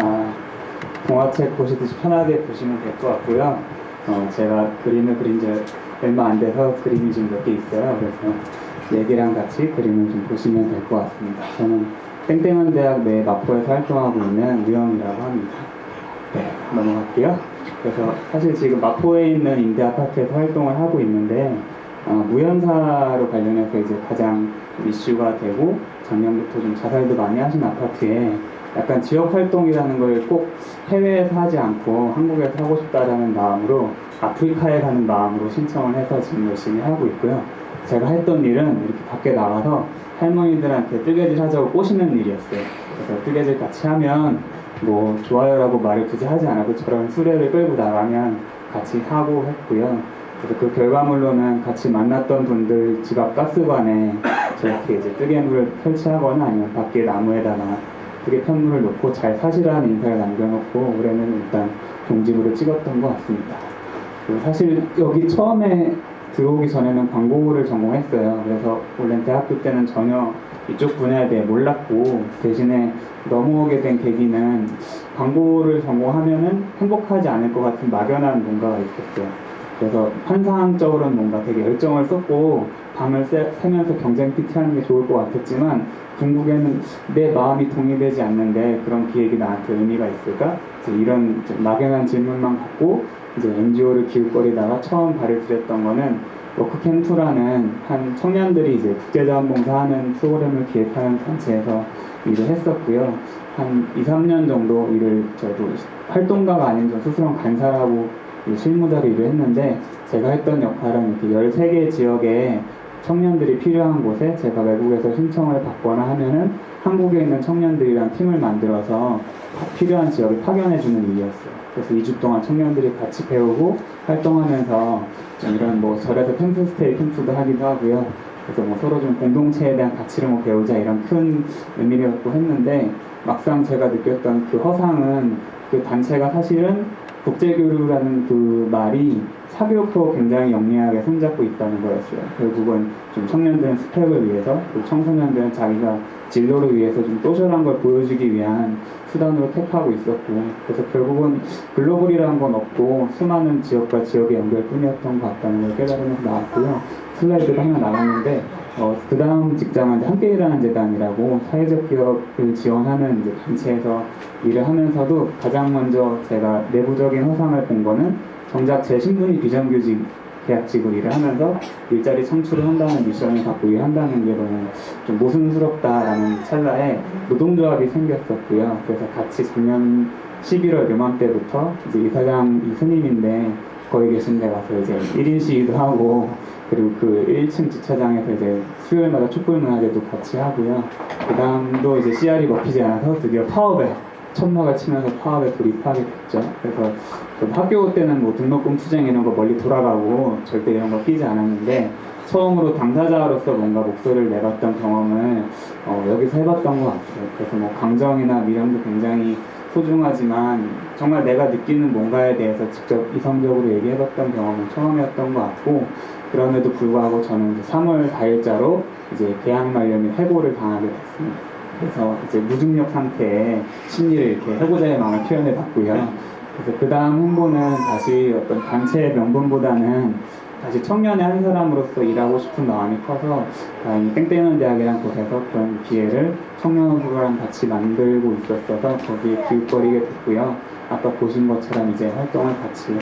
아, 동화책 보시듯이 편하게 보시면 될 것 같고요. 어, 제가 그림을 그린 지 얼마 안 돼서 그림이 좀 몇 개 있어요. 그래서 얘기랑 같이 그림을 좀 보시면 될 것 같습니다. 저는 땡땡한 대학 내 마포에서 활동하고 있는 우영이라고 합니다. 네, 넘어갈게요. 그래서 사실 지금 마포에 있는 임대 아파트에서 활동을 하고 있는데 어, 무연사로 관련해서 이제 가장 이슈가 되고 작년부터 좀 자살도 많이 하신 아파트에 약간 지역 활동이라는 걸 꼭 해외에서 하지 않고 한국에서 하고 싶다라는 마음으로 아프리카에 가는 마음으로 신청을 해서 지금 열심히 하고 있고요. 제가 했던 일은 이렇게 밖에 나가서 할머니들한테 뜨개질 하자고 꼬시는 일이었어요. 그래서 뜨개질 같이 하면 뭐 좋아요라고 말을 굳이 하지 않아도 저런 수레를 끌고 나가면 같이 하고 했고요. 그래서 그 결과물로는 같이 만났던 분들 집 앞 가스관에 저렇게 이제 뜨개물을 설치하거나 아니면 밖에 나무에다가 뜨개 편물을 놓고 잘 사시라는 인사를 남겨놓고 올해는 일단 종집으로 찍었던 것 같습니다. 사실 여기 처음에 들어오기 전에는 광고를 전공했어요. 그래서 원래 대학교 때는 전혀 이쪽 분야에 대해 몰랐고 대신에 넘어오게 된 계기는 광고를 전공하면은 행복하지 않을 것 같은 막연한 뭔가가 있었어요. 그래서 환상적으로는 뭔가 되게 열정을 쏟고 밤을 새, 새면서 경쟁 PT 하는 게 좋을 것 같았지만 궁극에는 내 마음이 동의되지 않는데 그런 기획이 나한테 의미가 있을까? 이런 좀 막연한 질문만 갖고 이제 NGO를 기웃거리다가 처음 발을 들였던 거는 워크캠프라는 한 청년들이 이제 국제자원봉사하는 프로그램을 기획하는 단체에서 일을 했었고요. 한 2, 3년 정도 일을 저도 활동가가 아닌 저 스스로 간사라고 이 실무자로 일을 했는데 제가 했던 역할은 이렇게 13개 지역에 청년들이 필요한 곳에 제가 외국에서 신청을 받거나 하면은 한국에 있는 청년들이랑 팀을 만들어서 필요한 지역을 파견해주는 일이었어요. 그래서 2주 동안 청년들이 같이 배우고 활동하면서 좀 이런 뭐 절에서 캠프스테이 캠프도 하기도 하고요. 그래서 뭐 서로 좀 공동체에 대한 가치를 뭐 배우자 이런 큰 의미를 갖고 했는데 막상 제가 느꼈던 그 허상은 그 단체가 사실은 국제교류라는 그 말이 사교육도 굉장히 영리하게 손잡고 있다는 거였어요. 결국은 좀 청년들은 스펙을 위해서, 그리고 청소년들은 자기가 진로를 위해서 좀 또절한 걸 보여주기 위한 수단으로 택하고 있었고, 그래서 결국은 글로벌이라는 건 없고 수많은 지역과 지역의 연결 뿐이었던 것 같다는 걸 깨달으면서 나왔고요. 슬라이드가 하나 나왔는데, 어, 그 다음 직장은 이제 함께 일하는 재단이라고 사회적 기업을 지원하는 이제 단체에서 일을 하면서도 가장 먼저 제가 내부적인 허상을 본 거는 정작 제 신분이 비정규직 계약직으로 일을 하면서 일자리 창출을 한다는 미션을 갖고 일한다는 게 너무 좀 모순스럽다라는 찰나에 노동조합이 생겼었고요. 그래서 같이 작년 11월 요맘때부터 이제 이사장 이 스님인데 거기 계신 데 가서 이제 1인 시위도 하고 그리고 그 1층 주차장에서 이제 수요일마다 촛불 문화제도 같이 하고요. 그 다음도 이제 CR이 먹히지 않아서 드디어 파업에 천막을 치면서 파업에 돌입하게 됐죠. 그래서 좀 학교 때는 뭐 등록금 투쟁 이런 거 멀리 돌아가고 절대 이런 거 끼지 않았는데 처음으로 당사자로서 뭔가 목소리를 내봤던 경험을 어, 여기서 해봤던 것 같아요. 그래서 뭐 강정이나 미련도 굉장히 소중하지만 정말 내가 느끼는 뭔가에 대해서 직접 이성적으로 얘기해봤던 경험은 처음이었던 것 같고 그럼에도 불구하고 저는 이제 3월 4일자로 이제 만료 및 해고를 당하게 됐습니다. 그래서 이제 무중력 상태에 심리를 이렇게 해고자의 마음을 표현해 봤고요. 그래서 그 다음 홍보는 다시 어떤 단체의 명분보다는 다시 청년의 한 사람으로서 일하고 싶은 마음이 커서 다행히 땡땡한 대학이란 곳에서 그런 기회를 청년호수랑 같이 만들고 있었어서 거기에 기웃거리게 됐고요. 아까 보신 것처럼 이제 활동을 같이